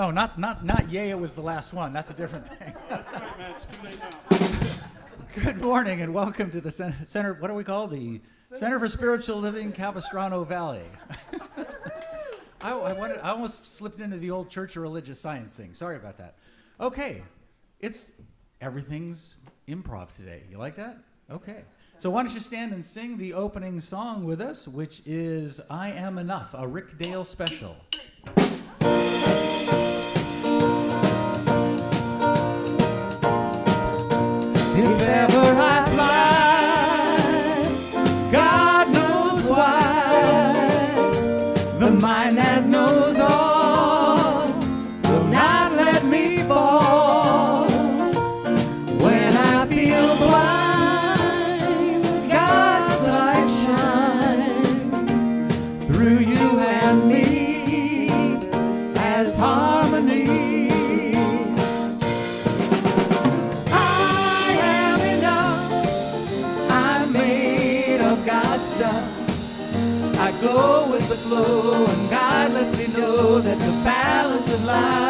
no, no, not not not yay. It was the last one. That's a different thing. Good morning and welcome to the center. What do we call the Center for Spiritual Living, Capistrano Valley? I, I, wanted, I almost slipped into the old Church of Religious Science thing. Sorry about that. Okay, it's everything's improv today. You like that? Okay. So why don't you stand and sing the opening song with us, which is "I Am Enough," a Rick Dale special. And me as harmony. I am enough. I'm made of God's stuff. I go with the flow, and God lets me know that the balance of life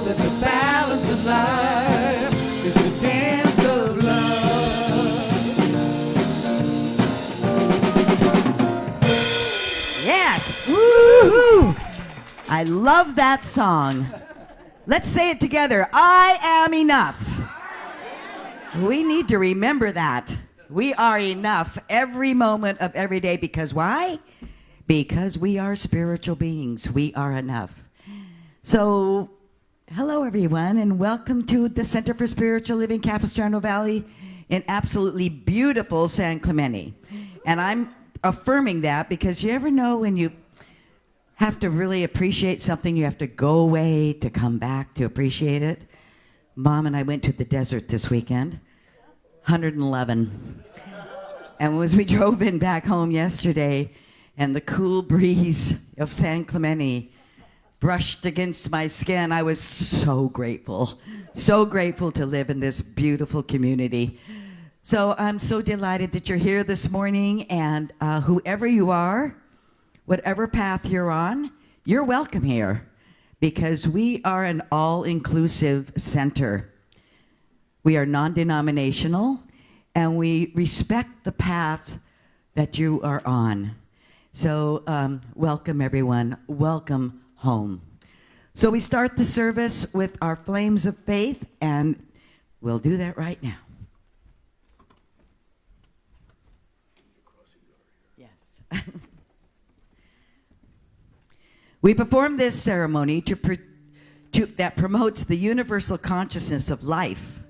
that the balance of life is dance of love. Yes. Woo-hoo. I love that song. Let's say it together. I am enough. We need to remember that. We are enough every moment of every day because why? Because we are spiritual beings. We are enough. So, hello everyone, and welcome to the Center for Spiritual Living Capistrano Valley in absolutely beautiful San Clemente. And I'm affirming that because you ever know when you have to really appreciate something, you have to go away to come back to appreciate it. Mom and I went to the desert this weekend, 111. And as we drove in back home yesterday, and the cool breeze of San Clemente brushed against my skin, I was so grateful. So grateful to live in this beautiful community. So I'm so delighted that you're here this morning, and uh, whoever you are, whatever path you're on, you're welcome here because we are an all inclusive center. We are non denominational and we respect the path that you are on. So, um, welcome everyone. Welcome home. So, we start the service with our flames of faith, and we'll do that right now. Yes. we perform this ceremony to, to, that promotes the universal consciousness of life,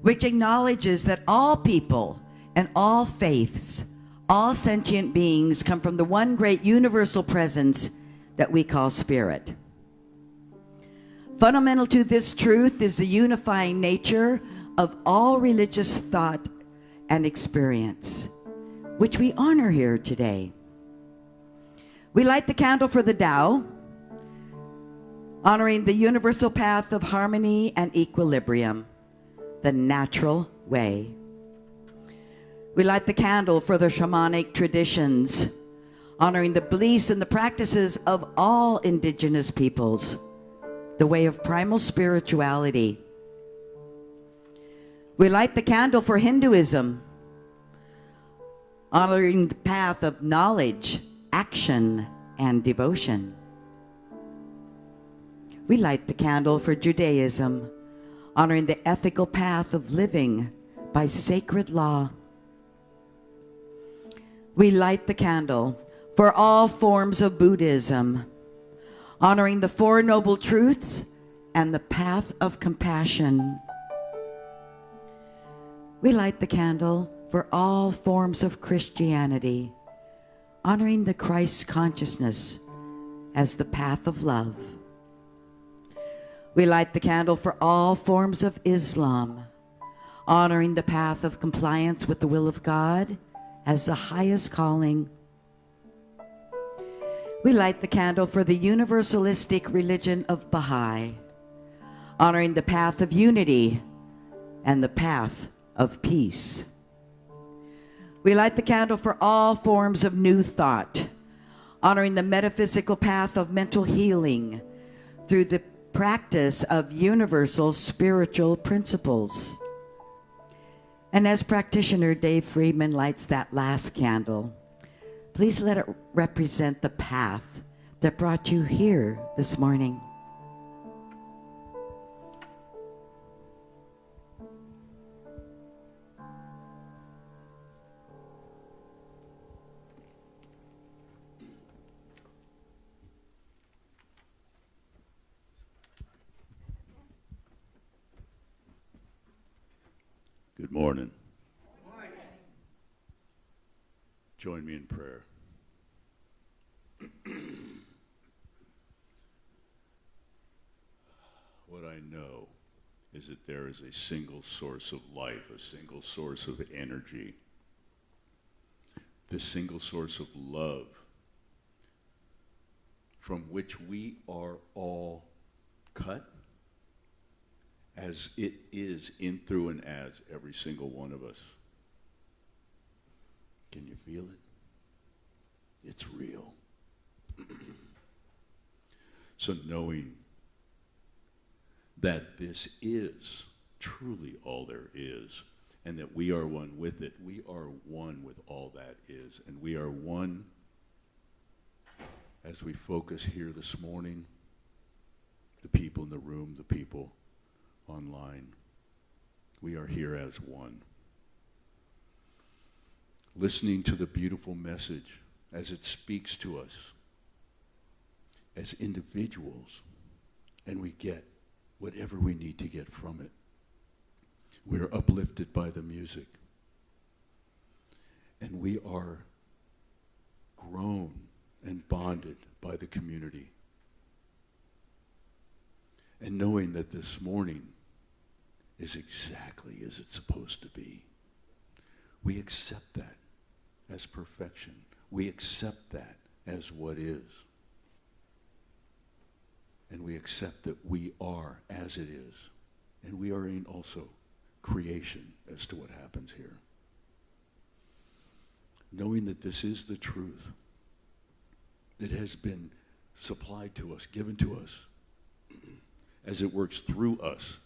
which acknowledges that all people and all faiths, all sentient beings come from the one great universal presence that we call spirit. Fundamental to this truth is the unifying nature of all religious thought and experience, which we honor here today. We light the candle for the Tao, honoring the universal path of harmony and equilibrium, the natural way. We light the candle for the shamanic traditions, honoring the beliefs and the practices of all indigenous peoples, the way of primal spirituality. We light the candle for Hinduism, honoring the path of knowledge, action, and devotion. We light the candle for Judaism, honoring the ethical path of living by sacred law. We light the candle for all forms of Buddhism, honoring the Four Noble Truths and the path of compassion. We light the candle for all forms of Christianity, honoring the Christ consciousness as the path of love. We light the candle for all forms of Islam, honoring the path of compliance with the will of God as the highest calling. We light the candle for the universalistic religion of Baha'i, honoring the path of unity and the path of peace. We light the candle for all forms of new thought, honoring the metaphysical path of mental healing through the practice of universal spiritual principles. And as practitioner Dave Friedman lights that last candle, please let it represent the path that brought you here this morning. Good morning. Join me in prayer. what I know is that there is a single source of life, a single source of energy, this single source of love from which we are all cut as it is in, through, and as every single one of us. Can you feel it? It's real. so knowing that this is truly all there is, and that we are one with it, we are one with all that is, and we are one as we focus here this morning, the people in the room, the people online. We are here as one. Listening to the beautiful message as it speaks to us as individuals, and we get whatever we need to get from it. We're uplifted by the music, and we are grown and bonded by the community. And knowing that this morning, is exactly as it's supposed to be. We accept that as perfection. We accept that as what is. And we accept that we are as it is. And we are in also creation as to what happens here. Knowing that this is the truth that has been supplied to us, given to us, as it works through us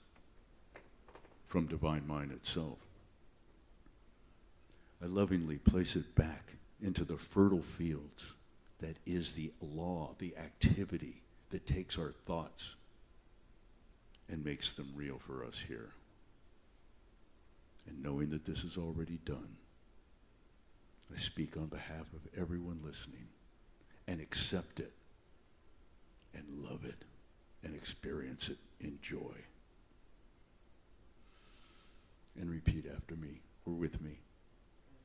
from Divine Mind itself. I lovingly place it back into the fertile fields that is the law, the activity that takes our thoughts and makes them real for us here. And knowing that this is already done, I speak on behalf of everyone listening and accept it and love it and experience it in joy. And repeat after me or with me.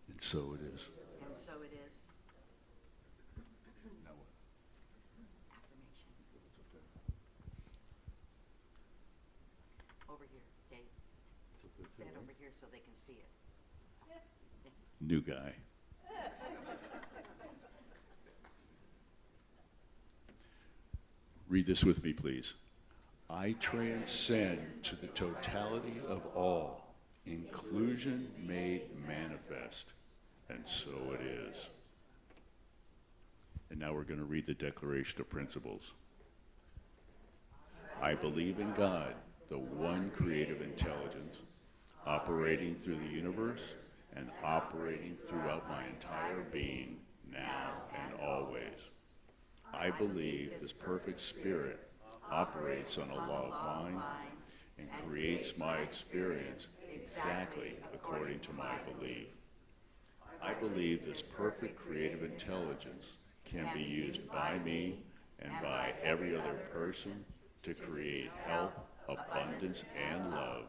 And so it is. And so it is. Now what? Affirmation. Over here, Dave. Say over here so they can see it. New guy. Read this with me, please. I transcend to the totality of all, inclusion made manifest. And so it is. And now we're going to read the Declaration of Principles. I believe in God, the one creative intelligence, operating through the universe and operating throughout my entire being, now and always. I believe this perfect spirit operates on a law of mind and creates my experience exactly according to my belief. I believe this perfect creative intelligence can be used by me and by every other person to create health, abundance, and love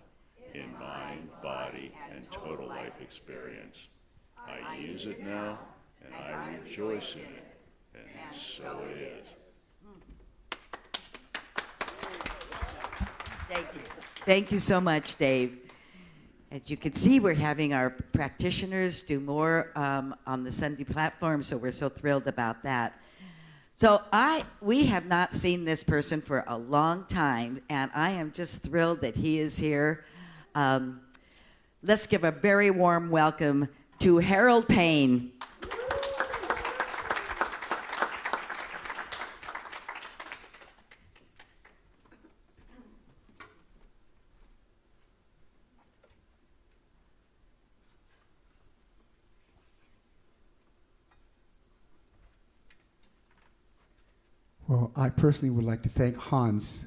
in mind, body, and total life experience. I use it now, and I rejoice in it, and so it is. Thank you. Thank you so much, Dave. As you can see, we're having our practitioners do more um, on the Sunday platform, so we're so thrilled about that. So I, we have not seen this person for a long time, and I am just thrilled that he is here. Um, let's give a very warm welcome to Harold Payne. Well, I personally would like to thank Hans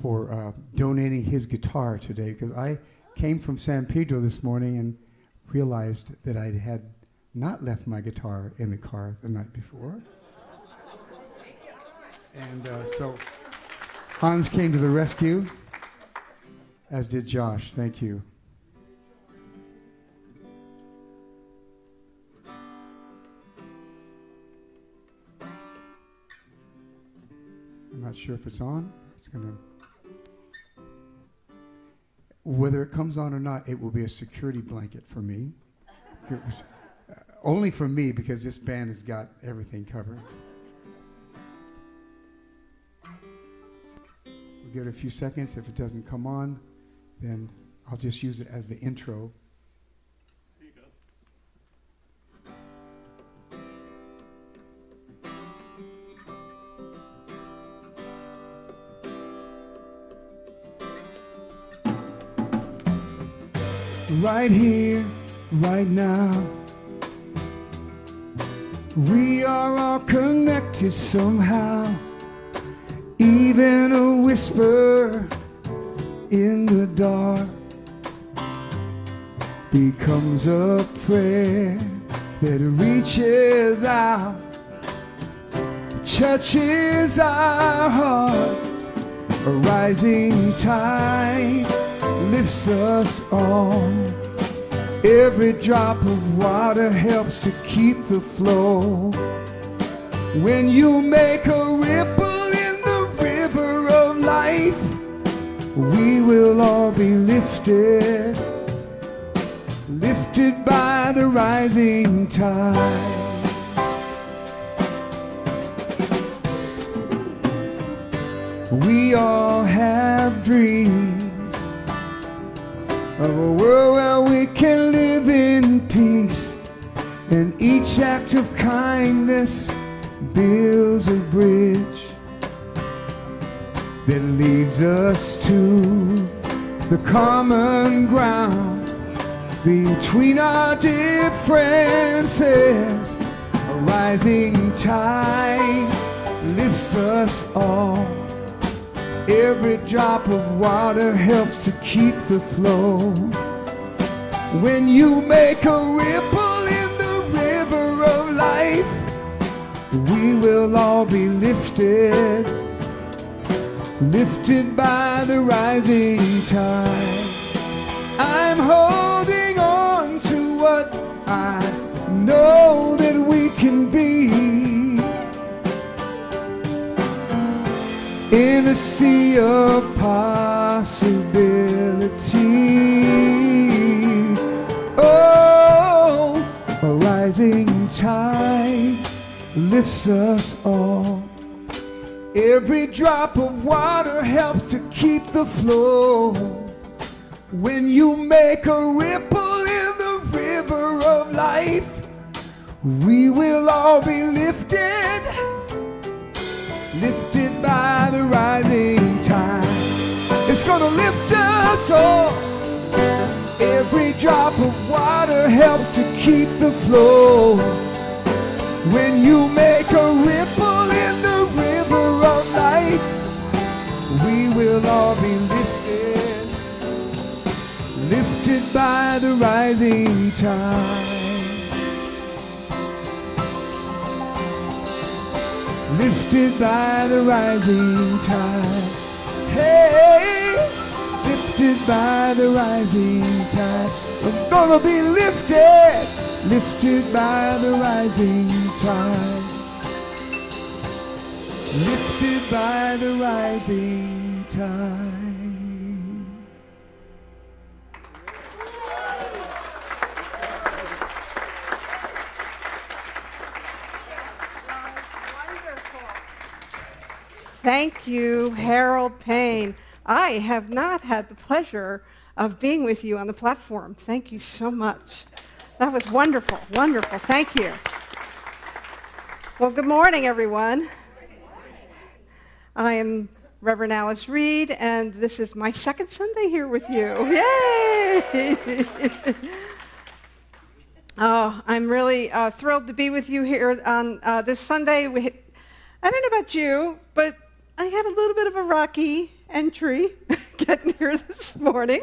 for uh, donating his guitar today because I came from San Pedro this morning and realized that I had not left my guitar in the car the night before. and uh, so Hans came to the rescue, as did Josh. Thank you. I'm not sure if it's on. It's going to. Whether it comes on or not, it will be a security blanket for me. Was, uh, only for me because this band has got everything covered. We'll give it a few seconds. If it doesn't come on, then I'll just use it as the intro. Right here, right now. We are all connected somehow. Even a whisper in the dark becomes a prayer that reaches out, touches our hearts. A rising tide lifts us all. Every drop of water helps to keep the flow. When you make a ripple in the river of life, we will all be lifted, lifted by the rising tide. We all have dreams of a world where we and each act of kindness builds a bridge that leads us to the common ground between our differences. A rising tide lifts us all. Every drop of water helps to keep the flow. When you make a ripple we will all be lifted, lifted by the rising tide. I'm holding on to what I know that we can be. In a sea of possibility. Oh, a rising tide lifts us all. Every drop of water helps to keep the flow. When you make a ripple in the river of life, we will all be lifted, lifted by the rising tide. It's gonna lift us all. Every drop of water helps to keep the flow. When you make a ripple in the river of life, we will all be lifted, lifted by the rising tide. Lifted by the rising tide. Hey, lifted by the rising tide. I'm gonna be lifted, lifted by the rising tide. Lifted by the rising tide. Thank you, Harold Payne. I have not had the pleasure of being with you on the platform. Thank you so much. That was wonderful, wonderful. Thank you. Well, good morning, everyone. I am Reverend Alice Reed, and this is my second Sunday here with you. Yay! oh, I'm really uh, thrilled to be with you here on uh, this Sunday. We, I don't know about you, but I had a little bit of a rocky entry getting here this morning.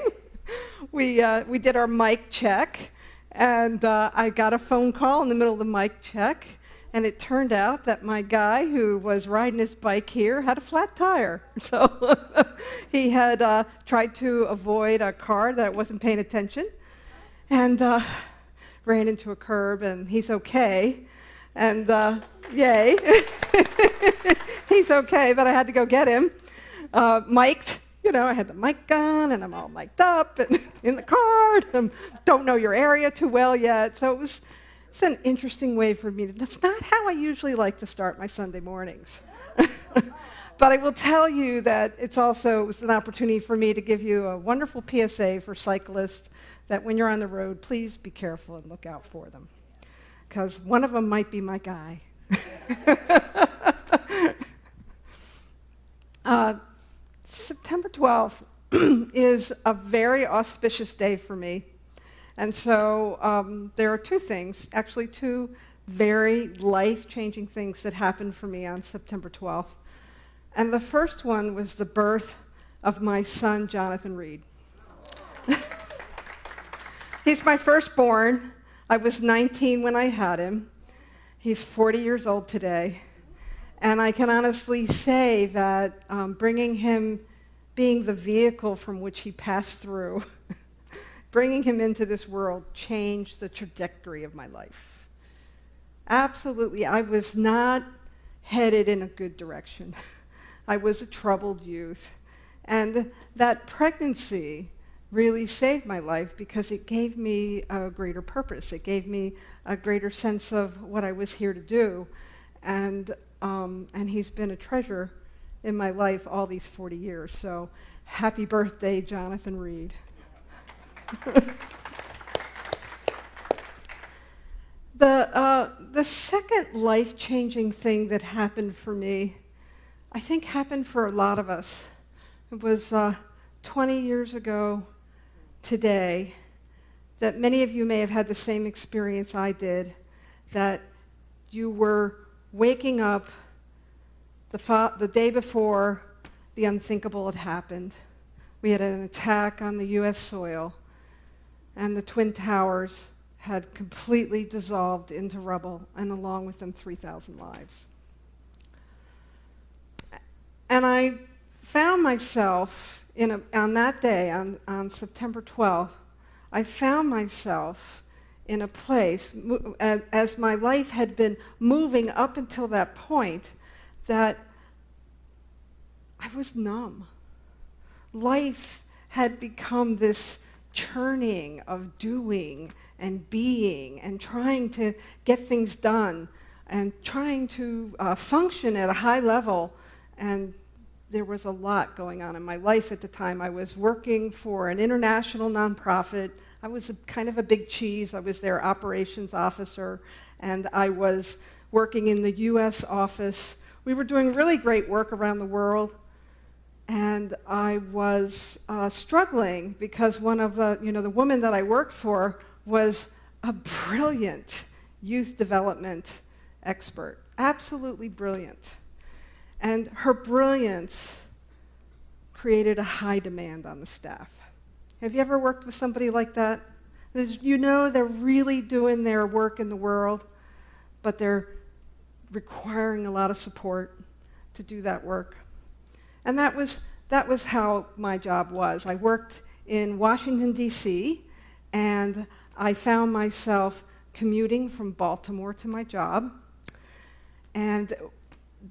We, uh, we did our mic check, and uh, I got a phone call in the middle of the mic check, and it turned out that my guy who was riding his bike here had a flat tire. So he had uh, tried to avoid a car that wasn't paying attention, and uh, ran into a curb, and he's okay. And uh, yay. He's okay, but I had to go get him. Uh, mic'd, you know, I had the mic gun and I'm all mic'd up and in the car and don't know your area too well yet. So it was it's an interesting way for me. To, that's not how I usually like to start my Sunday mornings. but I will tell you that it's also it was an opportunity for me to give you a wonderful PSA for cyclists that when you're on the road, please be careful and look out for them. Because one of them might be my guy. uh, September 12th is a very auspicious day for me. And so um, there are two things, actually two very life-changing things that happened for me on September 12th. And the first one was the birth of my son, Jonathan Reed. He's my firstborn. I was 19 when I had him. He's 40 years old today. And I can honestly say that um, bringing him, being the vehicle from which he passed through, bringing him into this world changed the trajectory of my life. Absolutely. I was not headed in a good direction. I was a troubled youth. And that pregnancy really saved my life because it gave me a greater purpose. It gave me a greater sense of what I was here to do. And, um, and he's been a treasure in my life all these 40 years. So happy birthday, Jonathan Reed. the, uh, the second life-changing thing that happened for me, I think happened for a lot of us. It was uh, 20 years ago today that many of you may have had the same experience I did, that you were waking up the, the day before the unthinkable had happened. We had an attack on the U.S. soil, and the Twin Towers had completely dissolved into rubble, and along with them, 3,000 lives. And I found myself in a, on that day, on, on September 12th, I found myself in a place, as, my life had been moving up until that point, that I was numb. Life had become this churning of doing and being and trying to get things done and trying to uh, function at a high level. And there was a lot going on in my life at the time. I was working for an international nonprofit. I was a, kind of a big cheese. I was their operations officer, and I was working in the U.S. office. We were doing really great work around the world, and I was uh, struggling because one of the, you know, the woman that I worked for was a brilliant youth development expert, absolutely brilliant. And her brilliance created a high demand on the staff. Have you ever worked with somebody like that? you know they're really doing their work in the world, but they're requiring a lot of support to do that work. And that was, that was how my job was. I worked in Washington, D.C., and I found myself commuting from Baltimore to my job. And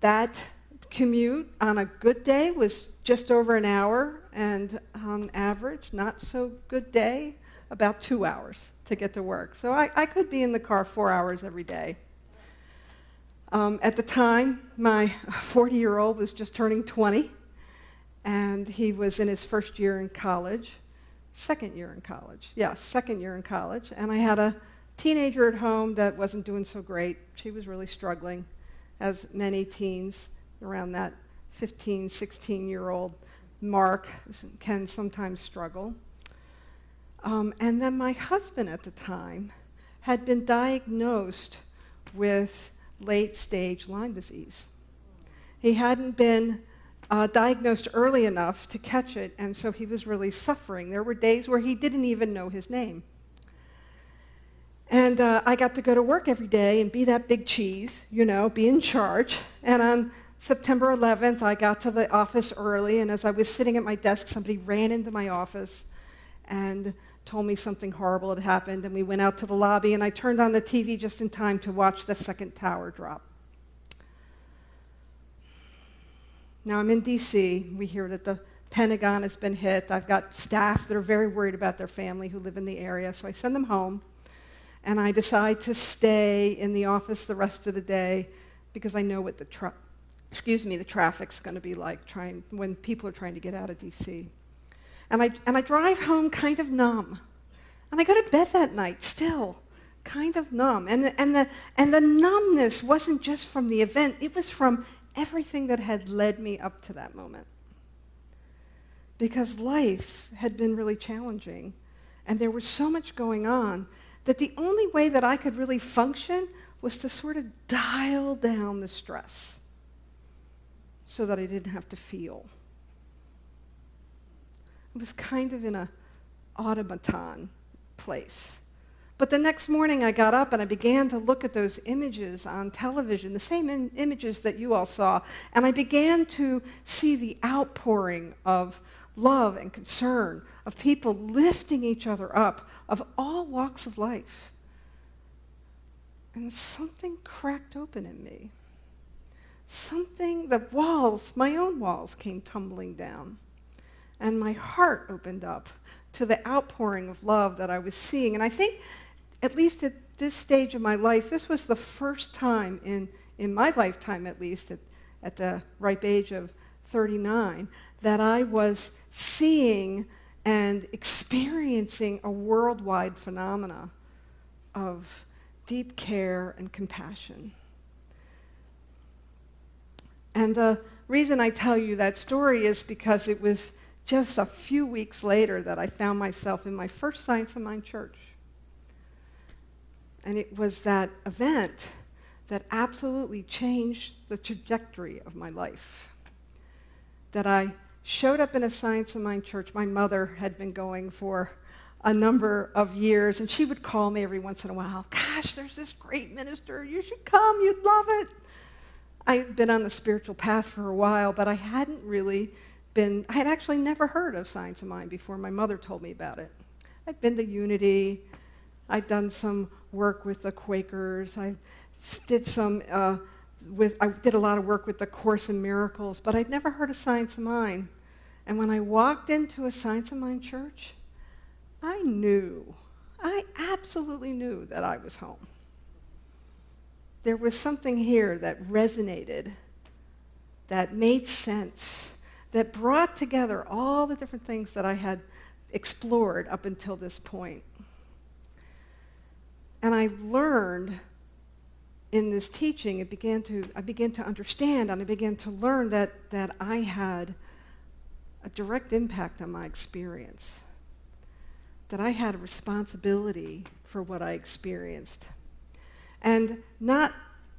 that commute on a good day was just over an hour, and on average, not so good day, about two hours to get to work. So I, I could be in the car four hours every day. Um, at the time, my 40-year-old was just turning 20, and he was in his first year in college, second year in college. Yes, second year in college. And I had a teenager at home that wasn't doing so great. She was really struggling, as many teens around that 15, 16-year-old mark can sometimes struggle. Um, and then my husband at the time had been diagnosed with late-stage Lyme disease. He hadn't been uh, diagnosed early enough to catch it, and so he was really suffering. There were days where he didn't even know his name. And uh, I got to go to work every day and be that big cheese, you know, be in charge. And on September 11th, I got to the office early, and as I was sitting at my desk, somebody ran into my office and told me something horrible had happened, and we went out to the lobby, and I turned on the TV just in time to watch the second tower drop. Now I'm in D.C. We hear that the Pentagon has been hit. I've got staff that are very worried about their family who live in the area, so I send them home. And I decide to stay in the office the rest of the day because I know what the, excuse me, the traffic's going to be like trying, when people are trying to get out of D.C. And I, and I drive home kind of numb. And I go to bed that night still kind of numb. And and, the, and the numbness wasn't just from the event, it was from everything that had led me up to that moment. Because life had been really challenging, and there was so much going on that the only way that I could really function was to sort of dial down the stress so that I didn't have to feel. It was kind of in a automaton place. But the next morning I got up and I began to look at those images on television, the same images that you all saw, and I began to see the outpouring of love and concern, of people lifting each other up, of all walks of life. And something cracked open in me. Something, the walls, my own walls came tumbling down. And my heart opened up to the outpouring of love that I was seeing. And I think at least at this stage of my life, this was the first time in, in my lifetime, at least at, at the ripe age of 39, that I was seeing and experiencing a worldwide phenomena of deep care and compassion. And the reason I tell you that story is because it was just a few weeks later that I found myself in my first Science of Mind church. And it was that event that absolutely changed the trajectory of my life. That I showed up in a Science of Mind church. My mother had been going for a number of years, and she would call me every once in a while. Gosh, there's this great minister. You should come. You'd love it. I'd been on the spiritual path for a while, but I hadn't really been, I had actually never heard of Science of Mind before my mother told me about it. I'd been to Unity. I'd done some work with the Quakers. I did some uh, with, I did a lot of work with the Course in Miracles, but I'd never heard of Science of Mind. And when I walked into a Science of Mind church, I knew, I absolutely knew that I was home. There was something here that resonated, that made sense, that brought together all the different things that I had explored up until this point. And I learned in this teaching, it began to, I began to understand and I began to learn that, that I had a direct impact on my experience, that I had a responsibility for what I experienced. And not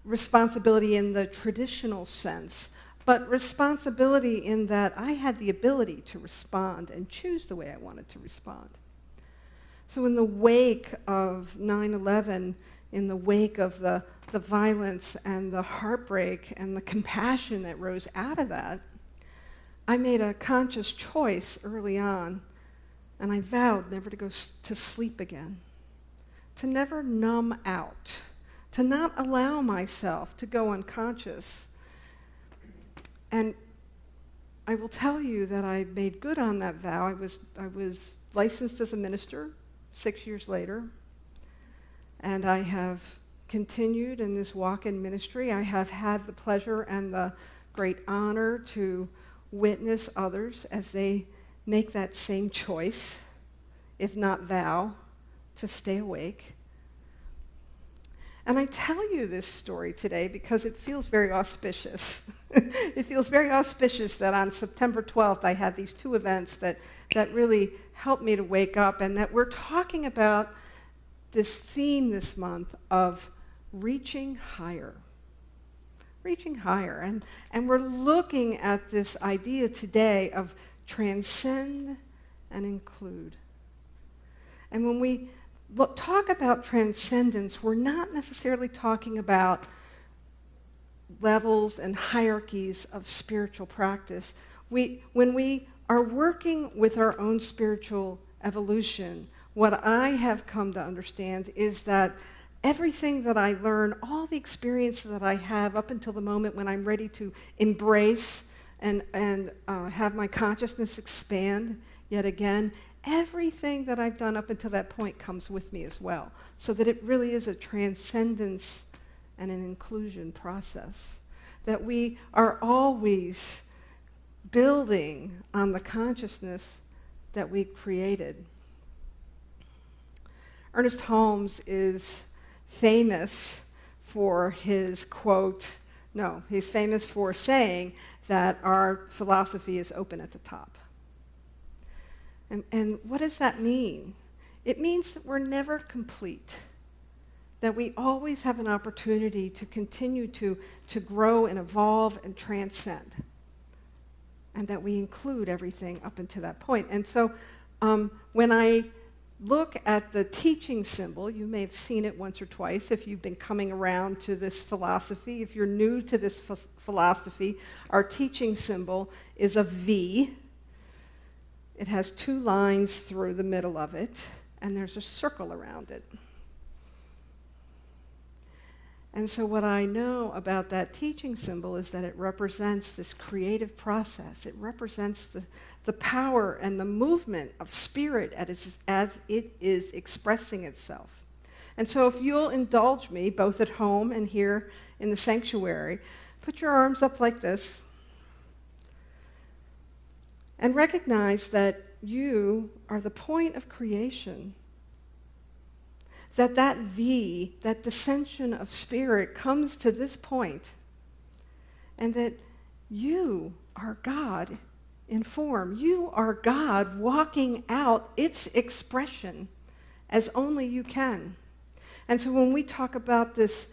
responsibility in the traditional sense, but responsibility in that I had the ability to respond and choose the way I wanted to respond. So in the wake of 9-11, in the wake of the, the violence and the heartbreak and the compassion that rose out of that, I made a conscious choice early on, and I vowed never to go to sleep again, to never numb out, to not allow myself to go unconscious. And I will tell you that I made good on that vow. I was, I was licensed as a minister six years later. And I have continued in this walk in ministry. I have had the pleasure and the great honor to witness others as they make that same choice, if not vow, to stay awake. And I tell you this story today because it feels very auspicious. it feels very auspicious that on September 12th I had these two events that, that really helped me to wake up and that we're talking about this theme this month of reaching higher. Reaching higher. And, and we're looking at this idea today of transcend and include. And when we look, talk about transcendence, we're not necessarily talking about levels and hierarchies of spiritual practice. We, when we are working with our own spiritual evolution, what I have come to understand is that everything that I learn, all the experience that I have up until the moment when I'm ready to embrace and, and uh, have my consciousness expand yet again, everything that I've done up until that point comes with me as well. So that it really is a transcendence and an inclusion process. That we are always building on the consciousness that we created. Ernest Holmes is famous for his quote, no, he's famous for saying that our philosophy is open at the top. And, and what does that mean? It means that we're never complete, that we always have an opportunity to continue to, to grow and evolve and transcend, and that we include everything up until that point. And so um, when I look at the teaching symbol. You may have seen it once or twice if you've been coming around to this philosophy. If you're new to this philosophy, our teaching symbol is a V. It has two lines through the middle of it, and there's a circle around it. And so what I know about that teaching symbol is that it represents this creative process. It represents the, the power and the movement of spirit as, as it is expressing itself. And so if you'll indulge me, both at home and here in the sanctuary, put your arms up like this and recognize that you are the point of creation that that V, that dissension of spirit comes to this point and that you are God in form. You are God walking out its expression as only you can. And so when we talk about this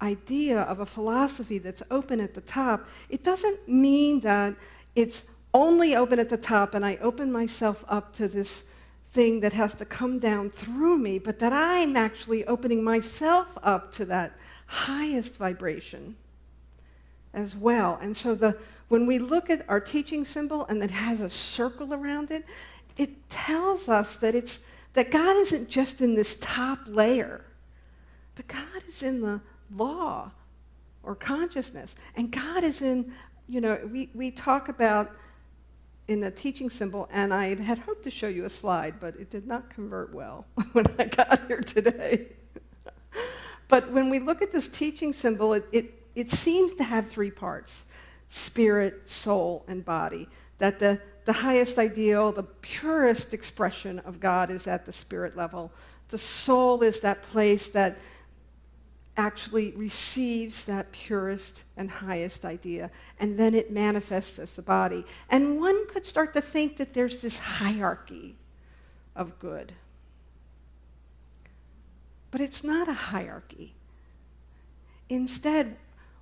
idea of a philosophy that's open at the top, it doesn't mean that it's only open at the top and I open myself up to this thing that has to come down through me, but that I'm actually opening myself up to that highest vibration. as well. And so the, when we look at our teaching symbol and it has a circle around it, it tells us that, it's, that God isn't just in this top layer, but God is in the law or consciousness. And God is in, you know, we, we talk about in the teaching symbol, and I had hoped to show you a slide, but it did not convert well when I got here today. but when we look at this teaching symbol, it, it, it seems to have three parts spirit, soul, and body. That the, the highest ideal, the purest expression of God is at the spirit level. The soul is that place that actually receives that purest and highest idea, and then it manifests as the body. And one could start to think that there's this hierarchy of good. But it's not a hierarchy. Instead,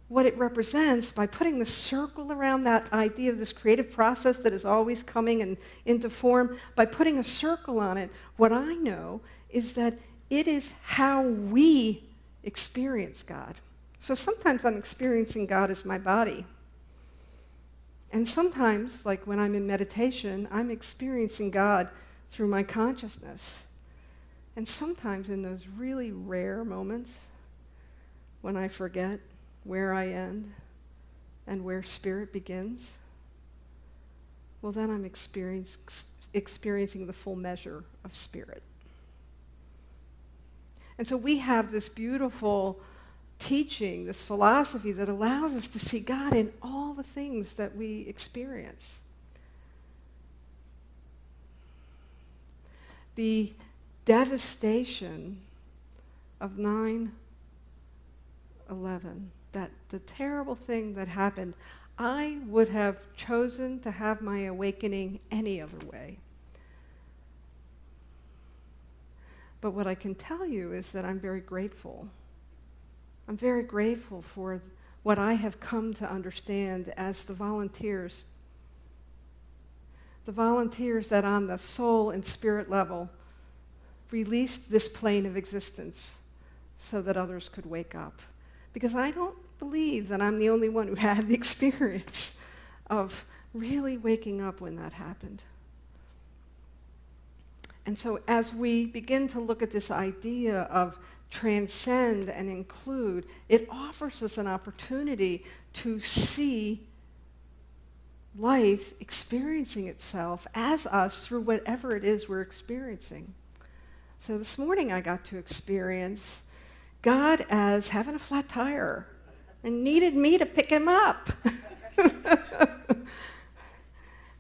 what it represents by putting the circle around that idea of this creative process that is always coming and into form, by putting a circle on it, what I know is that it is how we experience God. So sometimes I'm experiencing God as my body. And sometimes, like when I'm in meditation, I'm experiencing God through my consciousness. And sometimes in those really rare moments when I forget where I end and where spirit begins, well, then I'm experience, experiencing the full measure of spirit. And so we have this beautiful teaching, this philosophy that allows us to see God in all the things that we experience. The devastation of 9 11, that the terrible thing that happened, I would have chosen to have my awakening any other way. But what I can tell you is that I'm very grateful. I'm very grateful for what I have come to understand as the volunteers. The volunteers that on the soul and spirit level released this plane of existence so that others could wake up. Because I don't believe that I'm the only one who had the experience of really waking up when that happened. And so as we begin to look at this idea of transcend and include, it offers us an opportunity to see life experiencing itself as us through whatever it is we're experiencing. So this morning I got to experience God as having a flat tire and needed me to pick him up.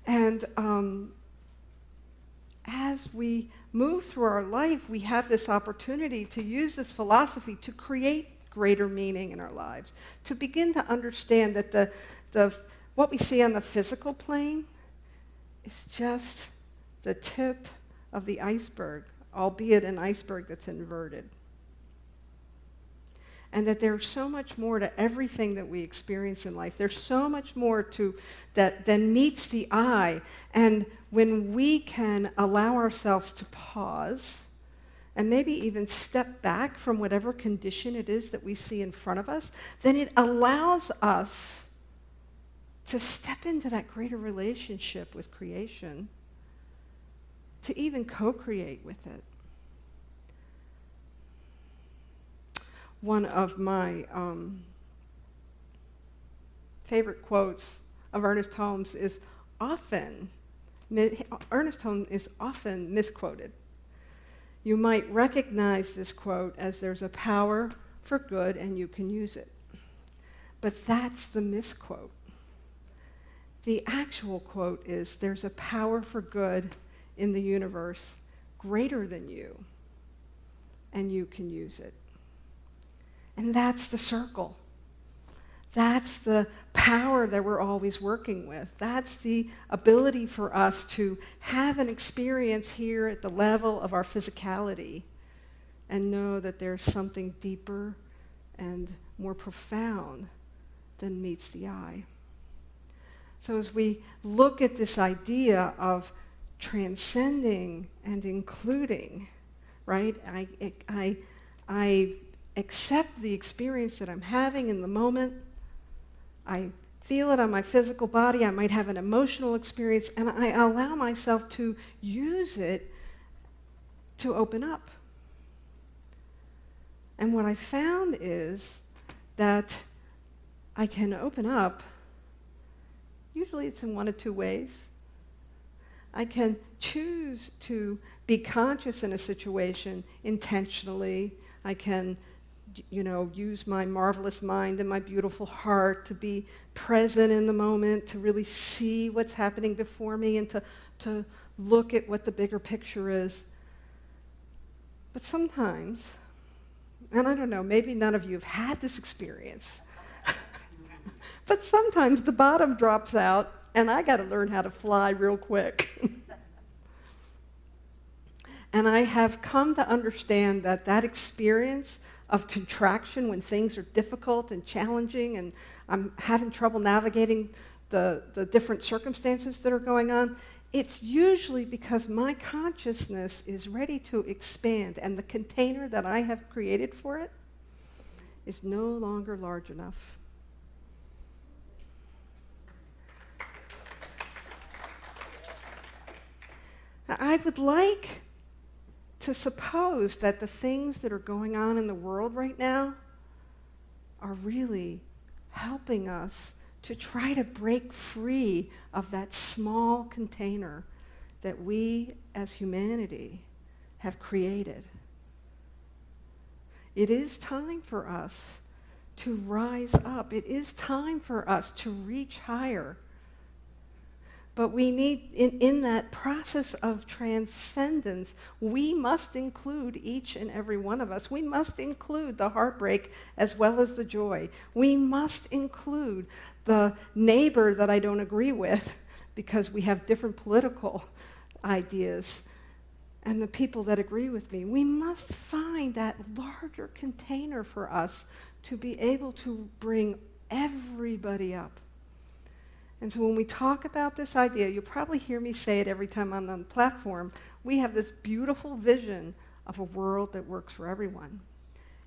and um, as we move through our life, we have this opportunity to use this philosophy to create greater meaning in our lives, to begin to understand that the, the, what we see on the physical plane is just the tip of the iceberg, albeit an iceberg that's inverted and that there's so much more to everything that we experience in life. There's so much more to that than meets the eye. And when we can allow ourselves to pause and maybe even step back from whatever condition it is that we see in front of us, then it allows us to step into that greater relationship with creation, to even co-create with it. One of my um, favorite quotes of Ernest Holmes is often, Ernest Holmes is often misquoted. You might recognize this quote as there's a power for good and you can use it. But that's the misquote. The actual quote is there's a power for good in the universe greater than you and you can use it. And that's the circle. That's the power that we're always working with. That's the ability for us to have an experience here at the level of our physicality and know that there's something deeper and more profound than meets the eye. So as we look at this idea of transcending and including, right, I, I, I accept the experience that I'm having in the moment. I feel it on my physical body. I might have an emotional experience, and I allow myself to use it to open up. And what I found is that I can open up. Usually it's in one of two ways. I can choose to be conscious in a situation intentionally. I can, you know, use my marvelous mind and my beautiful heart to be present in the moment, to really see what's happening before me and to, to look at what the bigger picture is. But sometimes, and I don't know, maybe none of you have had this experience, but sometimes the bottom drops out and I got to learn how to fly real quick. and I have come to understand that that experience of contraction when things are difficult and challenging and I'm having trouble navigating the, the different circumstances that are going on, it's usually because my consciousness is ready to expand and the container that I have created for it is no longer large enough. I would like to suppose that the things that are going on in the world right now are really helping us to try to break free of that small container that we as humanity have created. It is time for us to rise up. It is time for us to reach higher. But we need, in, in that process of transcendence, we must include each and every one of us. We must include the heartbreak as well as the joy. We must include the neighbor that I don't agree with because we have different political ideas and the people that agree with me. We must find that larger container for us to be able to bring everybody up. And so when we talk about this idea, you'll probably hear me say it every time I'm on the platform. We have this beautiful vision of a world that works for everyone.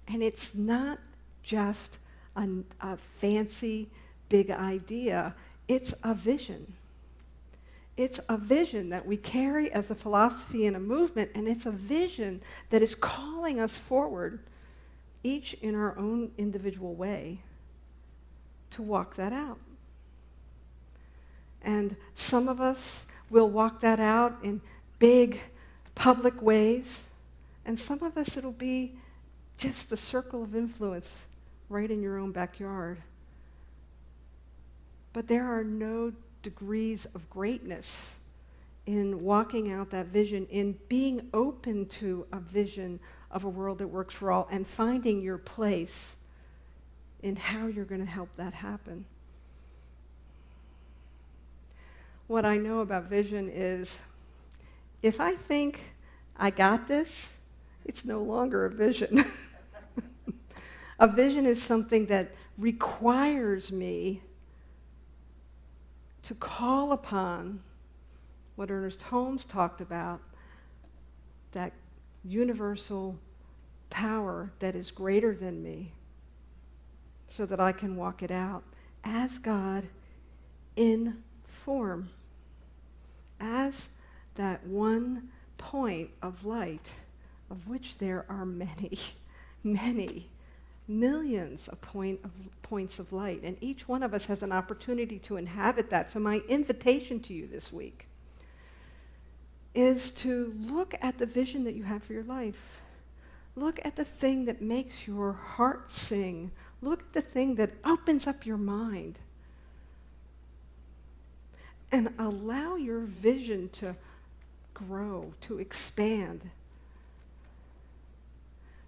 And it's not just a, a fancy, big idea. It's a vision. It's a vision that we carry as a philosophy and a movement, and it's a vision that is calling us forward, each in our own individual way, to walk that out. And some of us will walk that out in big public ways. And some of us, it'll be just the circle of influence right in your own backyard. But there are no degrees of greatness in walking out that vision, in being open to a vision of a world that works for all, and finding your place in how you're going to help that happen what I know about vision is if I think I got this, it's no longer a vision. a vision is something that requires me to call upon what Ernest Holmes talked about, that universal power that is greater than me, so that I can walk it out as God in form as that one point of light, of which there are many, many, millions of, point of points of light. And each one of us has an opportunity to inhabit that. So my invitation to you this week is to look at the vision that you have for your life. Look at the thing that makes your heart sing. Look at the thing that opens up your mind and allow your vision to grow, to expand,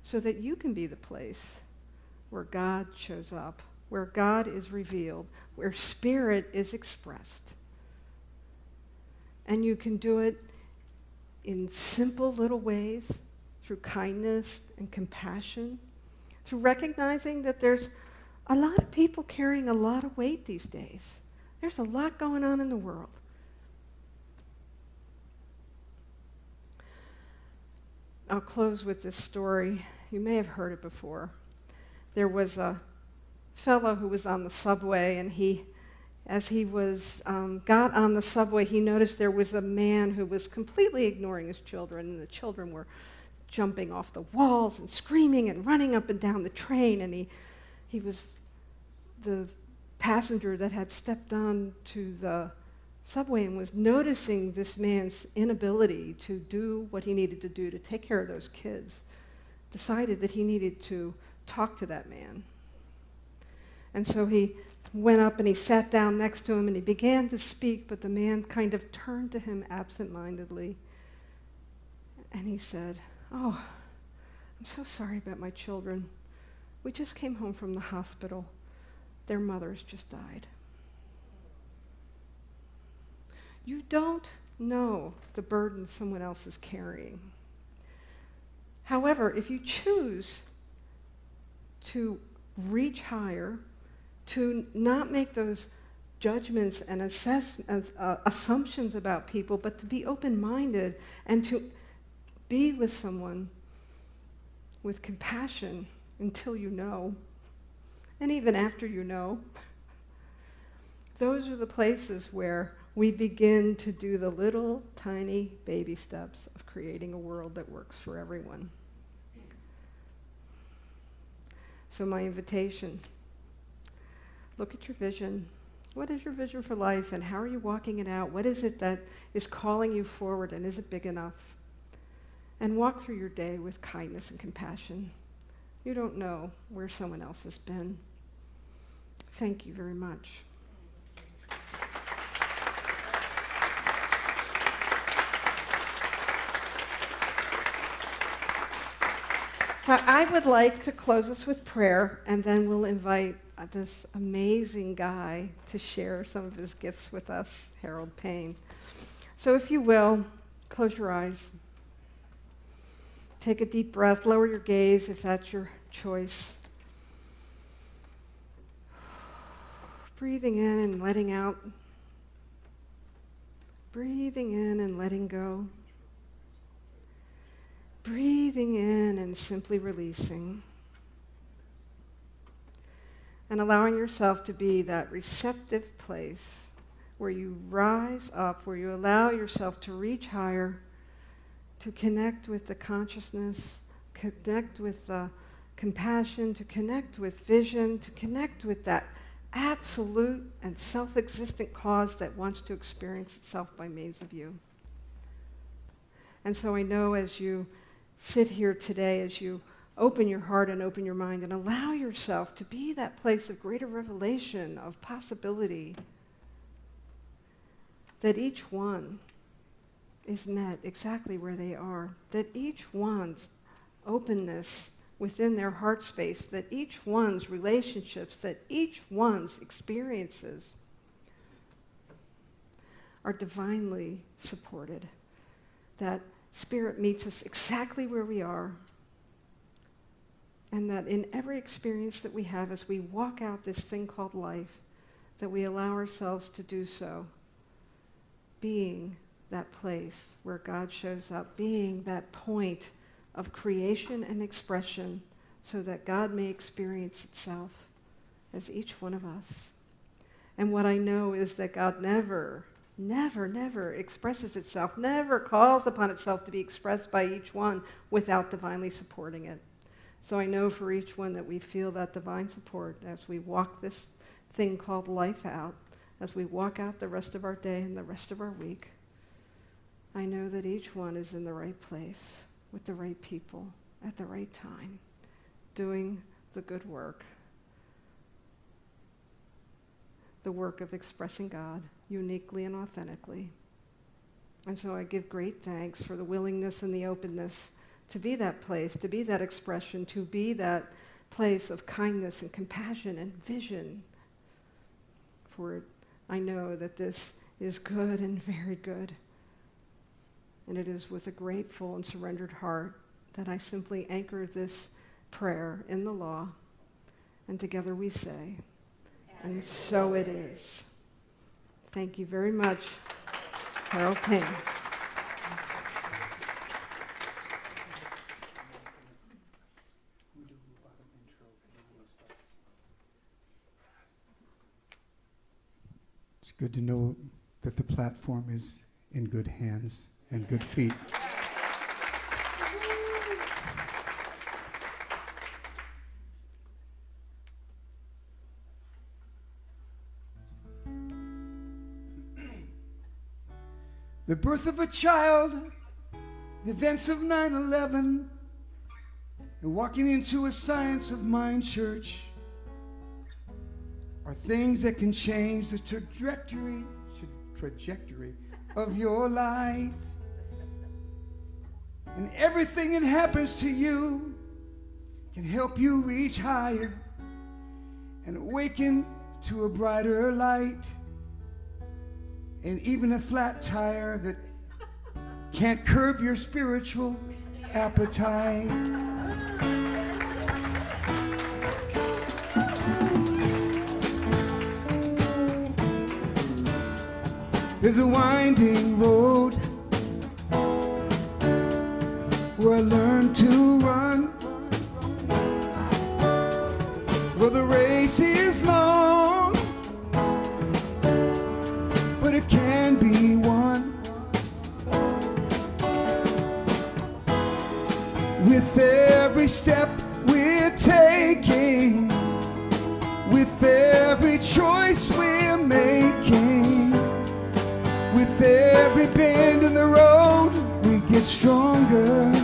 so that you can be the place where God shows up, where God is revealed, where spirit is expressed. And you can do it in simple little ways through kindness and compassion, through recognizing that there's a lot of people carrying a lot of weight these days. There's a lot going on in the world. I'll close with this story. You may have heard it before. There was a fellow who was on the subway, and he, as he was um, got on the subway, he noticed there was a man who was completely ignoring his children, and the children were jumping off the walls and screaming and running up and down the train, and he, he was the passenger that had stepped on to the subway and was noticing this man's inability to do what he needed to do to take care of those kids, decided that he needed to talk to that man. And so he went up and he sat down next to him and he began to speak, but the man kind of turned to him absent-mindedly. And he said, Oh, I'm so sorry about my children. We just came home from the hospital. Their mothers just died. You don't know the burden someone else is carrying. However, if you choose to reach higher, to not make those judgments and assess, uh, assumptions about people, but to be open-minded and to be with someone with compassion until you know, and even after you know. Those are the places where we begin to do the little tiny baby steps of creating a world that works for everyone. So my invitation, look at your vision. What is your vision for life and how are you walking it out? What is it that is calling you forward and is it big enough? And walk through your day with kindness and compassion. You don't know where someone else has been. Thank you very much. Now, I would like to close us with prayer, and then we'll invite this amazing guy to share some of his gifts with us, Harold Payne. So if you will, close your eyes. Take a deep breath. Lower your gaze if that's your choice. Breathing in and letting out. Breathing in and letting go breathing in and simply releasing. And allowing yourself to be that receptive place where you rise up, where you allow yourself to reach higher, to connect with the consciousness, connect with the compassion, to connect with vision, to connect with that absolute and self-existent cause that wants to experience itself by means of you. And so I know as you sit here today as you open your heart and open your mind and allow yourself to be that place of greater revelation, of possibility, that each one is met exactly where they are, that each one's openness within their heart space, that each one's relationships, that each one's experiences are divinely supported, that Spirit meets us exactly where we are. And that in every experience that we have as we walk out this thing called life, that we allow ourselves to do so, being that place where God shows up, being that point of creation and expression so that God may experience itself as each one of us. And what I know is that God never never, never expresses itself, never calls upon itself to be expressed by each one without divinely supporting it. So I know for each one that we feel that divine support as we walk this thing called life out, as we walk out the rest of our day and the rest of our week. I know that each one is in the right place with the right people at the right time, doing the good work the work of expressing God uniquely and authentically. And so I give great thanks for the willingness and the openness to be that place, to be that expression, to be that place of kindness and compassion and vision. For I know that this is good and very good. And it is with a grateful and surrendered heart that I simply anchor this prayer in the law. And together we say, and so it is. Thank you very much, Carol King. It's good to know that the platform is in good hands and good feet. The birth of a child, the events of 9 11, and walking into a Science of Mind church are things that can change the trajectory, trajectory of your life. And everything that happens to you can help you reach higher and awaken to a brighter light. And even a flat tire that can't curb your spiritual appetite. There's a winding road where I learned to run. Well, the race is long, but it can be won. With every step we're taking, with every choice we're making, with every bend in the road, we get stronger.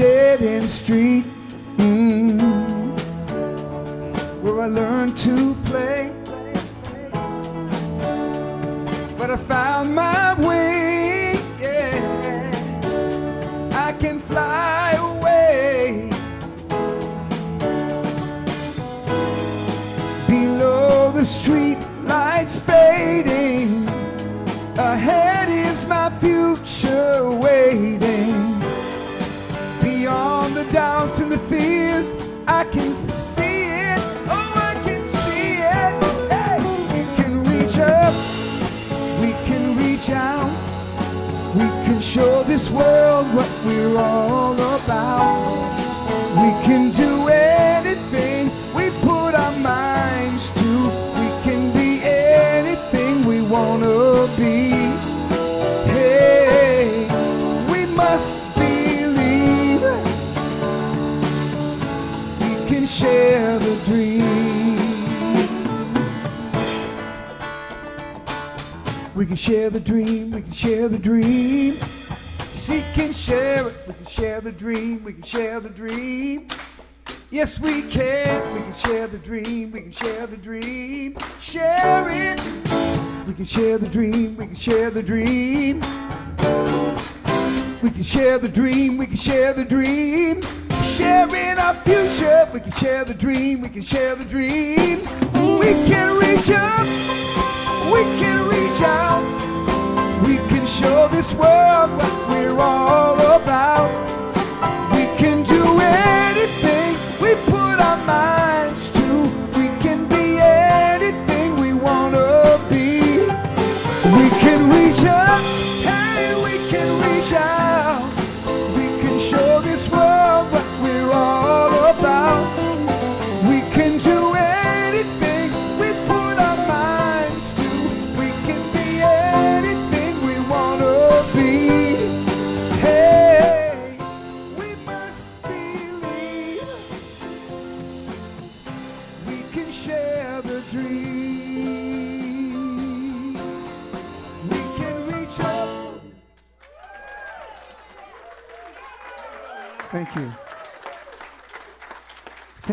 Dead end street about. We can do anything we put our minds to. We can be anything we want to be. Hey, we must believe we can share the dream. We can share the dream, we can share the dream. We can share it, share the dream, we can share the dream. Yes, we can, we can share the dream, we can share the dream. Share it, we can share the dream, we can share the dream. We can share the dream, we can share the dream. Sharing our future, we can share the dream, we can share the dream. We can reach up, we can reach out. Can show this world what we're all about.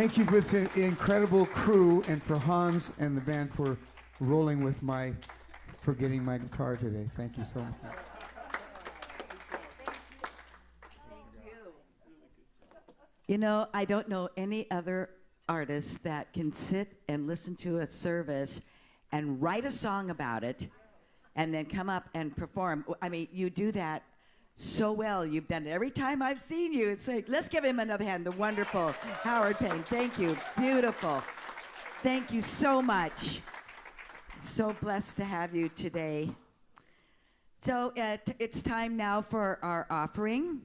Thank you with the incredible crew and for Hans and the band for rolling with my, for getting my guitar today. Thank you so much. You know, I don't know any other artist that can sit and listen to a service and write a song about it and then come up and perform. I mean, you do that so well. You've done it every time I've seen you. It's like, let's give him another hand. The wonderful Harold Payne. Thank you. Beautiful. Thank you so much. So blessed to have you today. So uh, it's time now for our offering.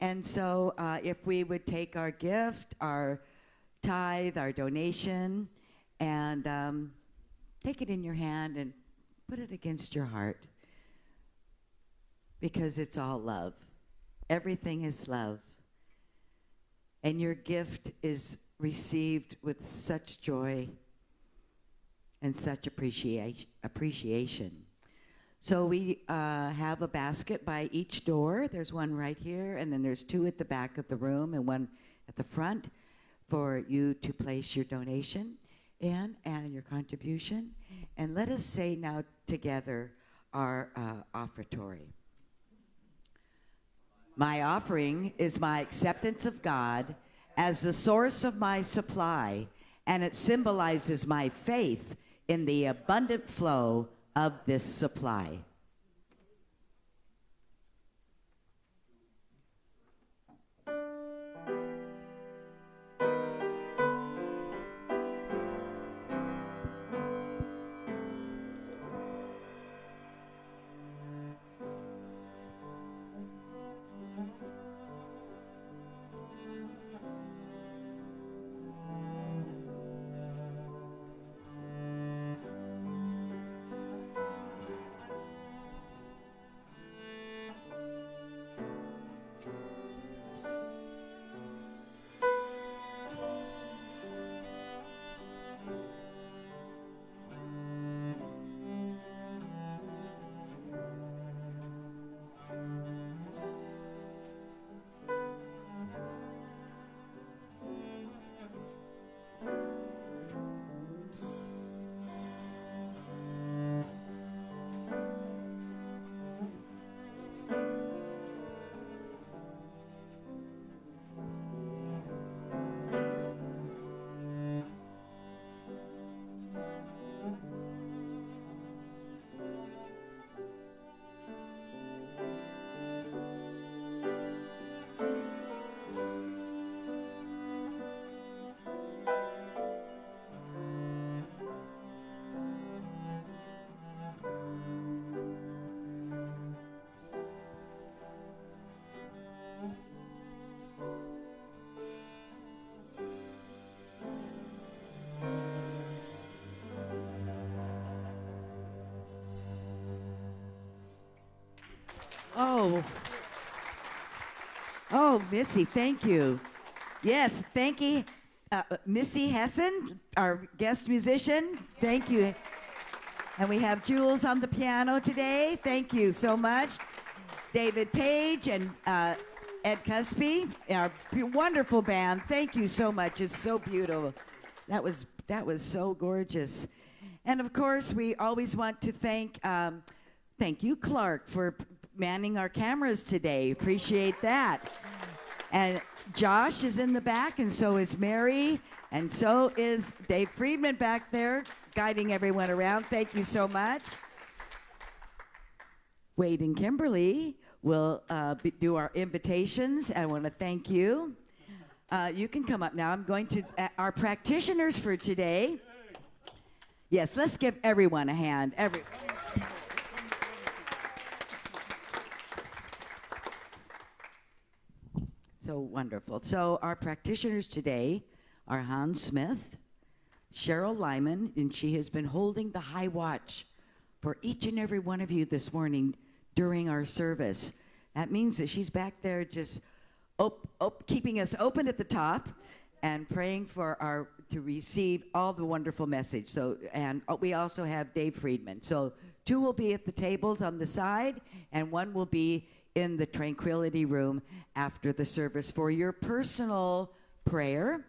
And so uh, if we would take our gift, our tithe, our donation, and um, take it in your hand and put it against your heart because it's all love. Everything is love. And your gift is received with such joy and such appreciation. appreciation. So we uh, have a basket by each door. There's one right here, and then there's two at the back of the room and one at the front for you to place your donation in and your contribution. And let us say now together our uh, offertory. My offering is my acceptance of God as the source of my supply, and it symbolizes my faith in the abundant flow of this supply. Oh. Oh, Missy, thank you. Yes, thank you. Uh, Missy Hessen, our guest musician, thank you. And we have Jules on the piano today. Thank you so much. David Page and uh, Ed Cusby, our wonderful band. Thank you so much. It's so beautiful. That was that was so gorgeous. And of course, we always want to thank um, thank you, Clark, for manning our cameras today. Appreciate that. And Josh is in the back, and so is Mary, and so is Dave Friedman back there, guiding everyone around. Thank you so much. Wade and Kimberly will uh, be, do our invitations. I want to thank you. Uh, you can come up now. I'm going to, uh, our practitioners for today. Yes, let's give everyone a hand. Every, so wonderful. So, our practitioners today are Hans Smith, Cheryl Lyman, and she has been holding the high watch for each and every one of you this morning during our service. That means that she's back there just op- op- keeping us open at the top and praying for our to receive all the wonderful message. So, and uh, we also have Dave Friedman. So, two will be at the tables on the side, and one will be in the tranquility room after the service for your personal prayer.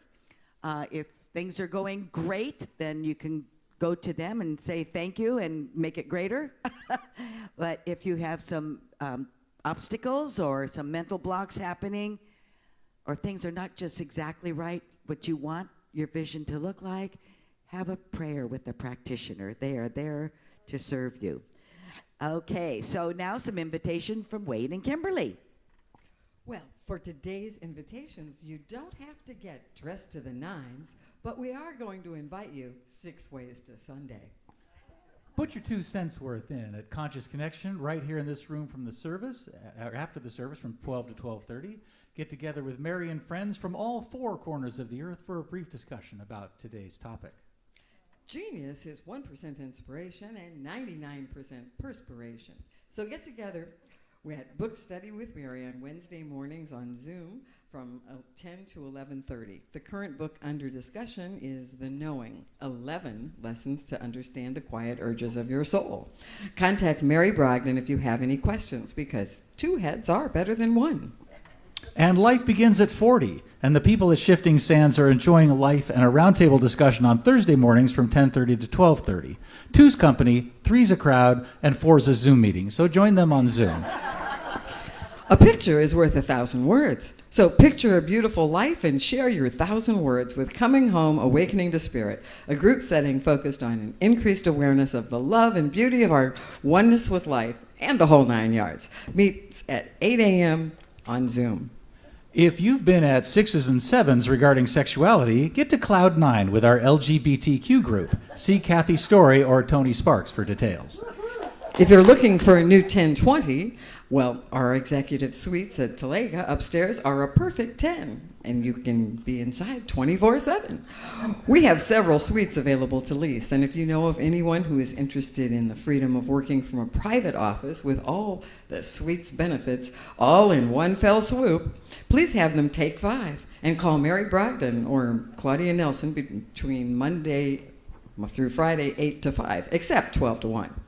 Uh, if things are going great, then you can go to them and say thank you and make it greater. but if you have some um, obstacles or some mental blocks happening, or things are not just exactly right what you want, your vision to look like, have a prayer with a practitioner. They are there to serve you. Okay, so now some invitation from Wade and Kimberly. Well, for today's invitations, you don't have to get dressed to the nines, but we are going to invite you six ways to Sunday. Put your two cents worth in at Conscious Connection right here in this room from the service, uh, or after the service from 12 to 12:30. Get together with Mary and friends from all four corners of the earth for a brief discussion about today's topic. Genius is 1% inspiration and 99% perspiration. So get together. We had book study with Mary on Wednesday mornings on Zoom from uh, 10 to 11:30. The current book under discussion is The Knowing: 11 Lessons to Understand the Quiet Urges of Your Soul. Contact Mary Brogdon if you have any questions because two heads are better than one. And life begins at 40, and the people at Shifting Sands are enjoying life and a roundtable discussion on Thursday mornings from 10:30 to 12:30. Two's company, three's a crowd, and four's a Zoom meeting. So join them on Zoom. A picture is worth a thousand words. So picture a beautiful life and share your thousand words with Coming Home Awakening to Spirit, a group setting focused on an increased awareness of the love and beauty of our oneness with life and the whole nine yards. Meets at 8 a.m. on Zoom. If you've been at sixes and sevens regarding sexuality, get to Cloud Nine with our LGBTQ group. See Kathy Story or Tony Sparks for details. If you're looking for a new 1020, well, our executive suites at Talega upstairs are a perfect 10, and you can be inside 24 7. We have several suites available to lease, and if you know of anyone who is interested in the freedom of working from a private office with all the suites benefits all in one fell swoop, please have them take five and call Mary Brogdon or Claudia Nelson between Monday through Friday, 8 to 5, except 12 to 1.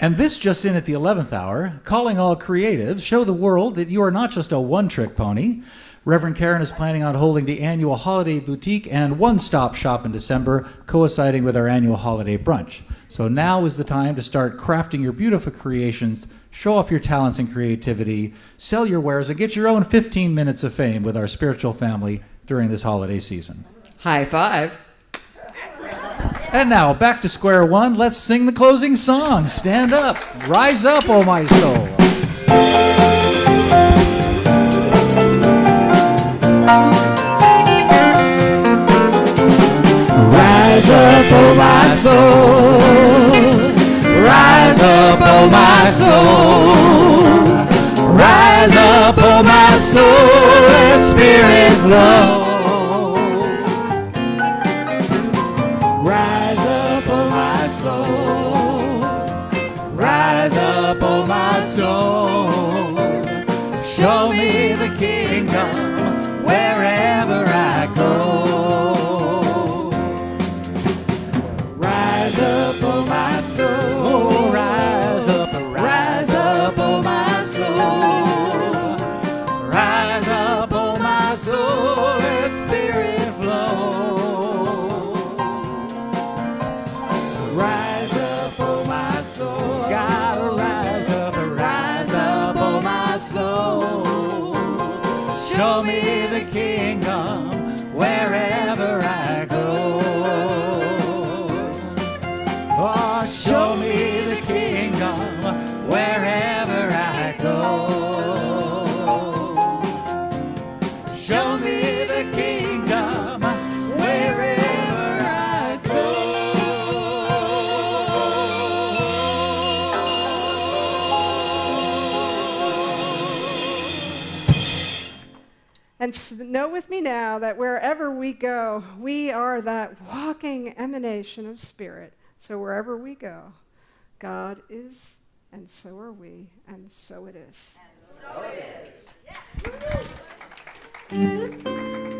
And this just in at the 11th hour, calling all creatives, show the world that you are not just a one trick pony. Reverend Karen is planning on holding the annual holiday boutique and one stop shop in December, coinciding with our annual holiday brunch. So now is the time to start crafting your beautiful creations, show off your talents and creativity, sell your wares, and get your own 15 minutes of fame with our spiritual family during this holiday season. High five. And now, back to square one. Let's sing the closing song. Stand up. Rise up, oh my soul. Rise up, oh my soul. Rise up, oh my soul. Rise up, oh my soul. Let spirit flow. Rise up, oh my soul. Rise up, oh my soul. And know with me now that wherever we go, we are that walking emanation of spirit. So wherever we go, God is, and so are we, and so it is. Yes.